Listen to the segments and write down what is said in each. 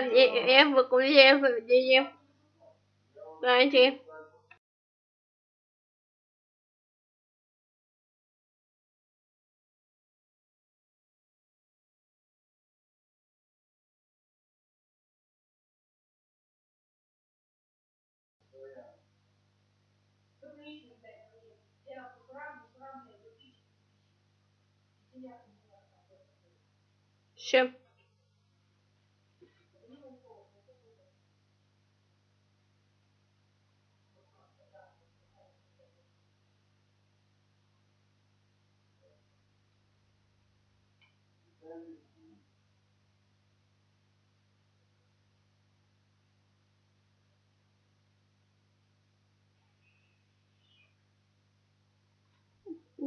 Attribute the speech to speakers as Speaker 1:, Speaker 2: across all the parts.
Speaker 1: và em và cũng em và chị em. Anh chị em.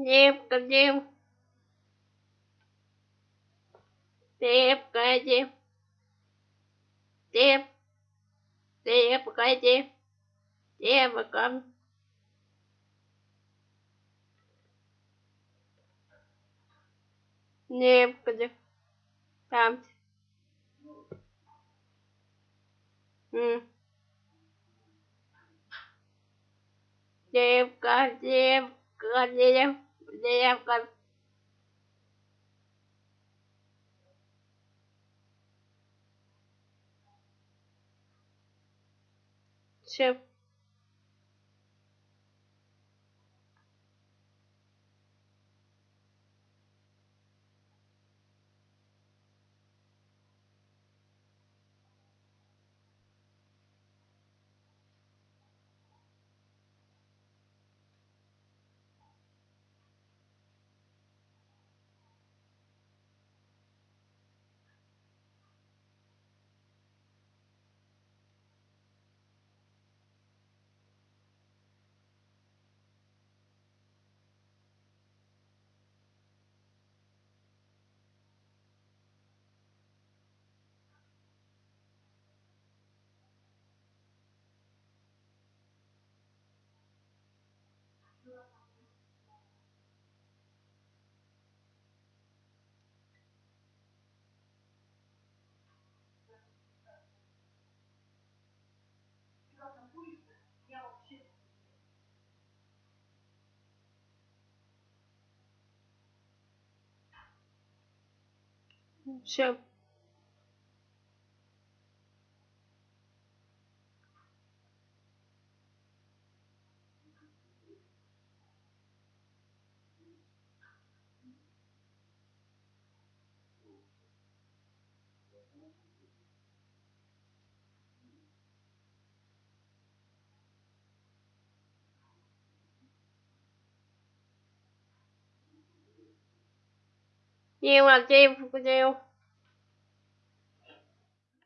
Speaker 1: Dẹp cả dẹp Dẹp cả dẹp Dẹp Dẹp cả dẹp Dẹp cả dẹp не некуди там. Девка, девка, девка, девка. чё Sure. 예, 맞아요. 보세요.